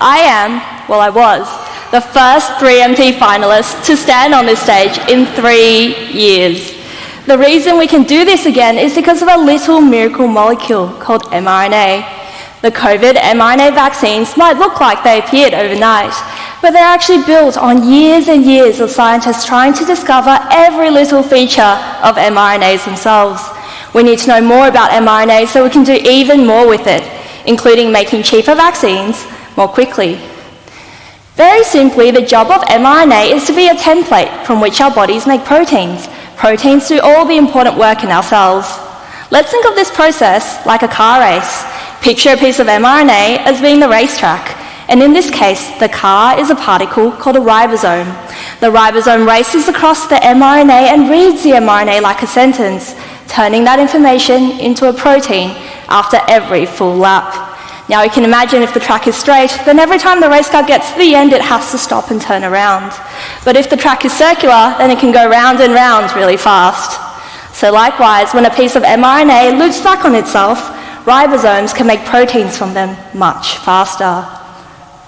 I am, well, I was, the first 3MT finalist to stand on this stage in three years. The reason we can do this again is because of a little miracle molecule called mRNA. The COVID mRNA vaccines might look like they appeared overnight, but they're actually built on years and years of scientists trying to discover every little feature of mRNAs themselves. We need to know more about mRNA so we can do even more with it, including making cheaper vaccines more quickly. Very simply, the job of mRNA is to be a template from which our bodies make proteins, Proteins do all the important work in our cells. Let's think of this process like a car race. Picture a piece of mRNA as being the racetrack. And in this case, the car is a particle called a ribosome. The ribosome races across the mRNA and reads the mRNA like a sentence, turning that information into a protein after every full lap. Now you can imagine if the track is straight, then every time the race car gets to the end, it has to stop and turn around. But if the track is circular, then it can go round and round really fast. So likewise, when a piece of mRNA loops back on itself, ribosomes can make proteins from them much faster.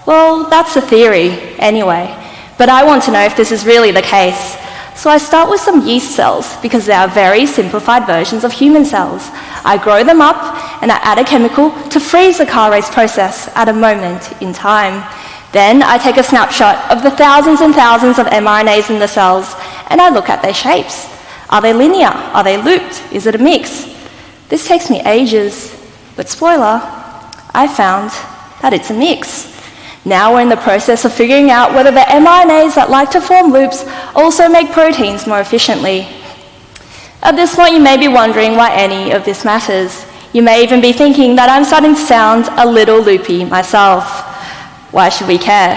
Well, that's a theory, anyway. But I want to know if this is really the case. So I start with some yeast cells because they are very simplified versions of human cells. I grow them up and I add a chemical to freeze the car race process at a moment in time. Then I take a snapshot of the thousands and thousands of mRNAs in the cells and I look at their shapes. Are they linear? Are they looped? Is it a mix? This takes me ages, but spoiler, I found that it's a mix. Now we're in the process of figuring out whether the mRNAs that like to form loops also make proteins more efficiently. At this point, you may be wondering why any of this matters. You may even be thinking that I'm starting to sound a little loopy myself. Why should we care?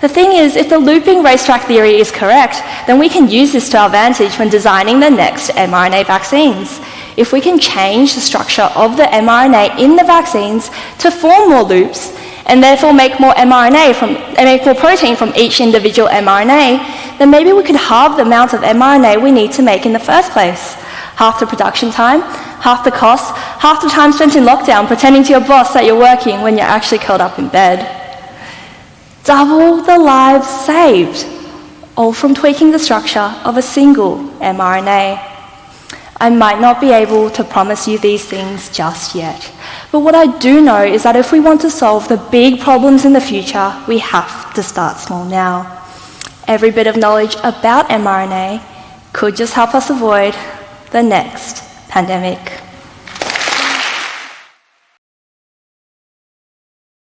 The thing is, if the looping racetrack theory is correct, then we can use this to our advantage when designing the next mRNA vaccines. If we can change the structure of the mRNA in the vaccines to form more loops, and therefore make more mRNA from, make more protein from each individual mRNA, then maybe we could halve the amount of mRNA we need to make in the first place. Half the production time, half the cost, half the time spent in lockdown pretending to your boss that you're working when you're actually curled up in bed. Double the lives saved, all from tweaking the structure of a single mRNA. I might not be able to promise you these things just yet. But what I do know is that if we want to solve the big problems in the future, we have to start small now. Every bit of knowledge about mRNA could just help us avoid the next pandemic.